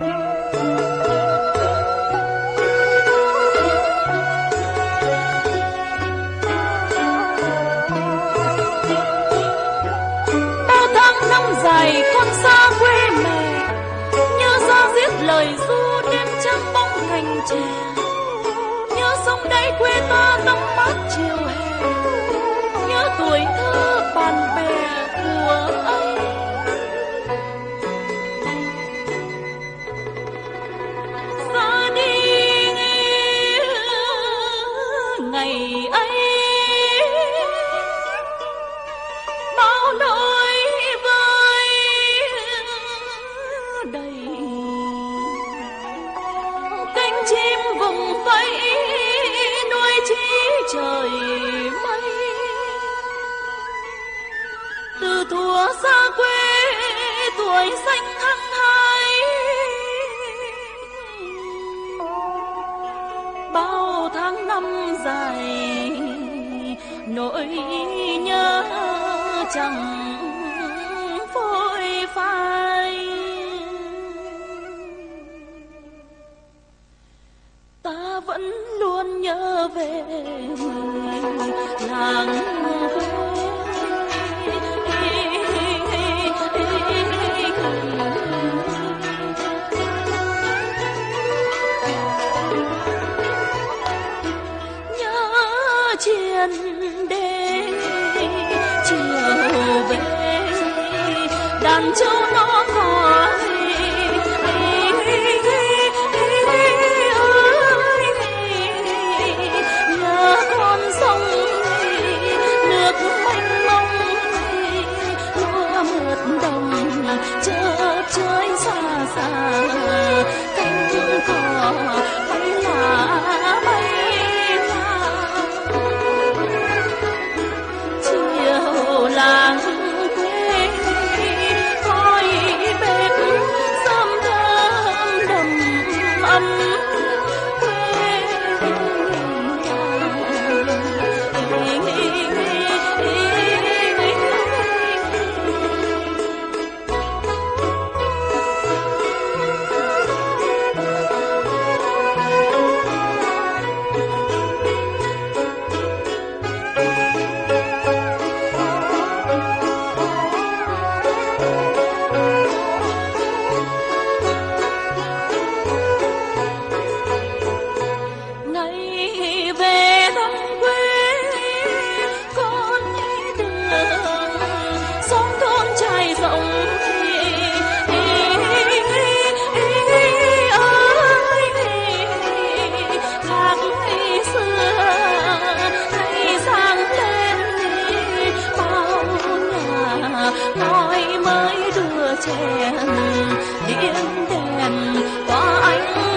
bao tháng năm dài con xa quê mẹ như ra giết lời du đêm trăng bóng cành tre ngày ấy. Bao nỗi vơi đầy. Cánh chim vùng vẫy nuôi chí trời mây. Từ thuở xa quê tuổi xanh dài nỗi nhớ chẳng phôi phai. Ta vẫn luôn nhớ về làng quê chiên đê chiều về đàn châu nó mới đưa chèn điện đèn qua ánh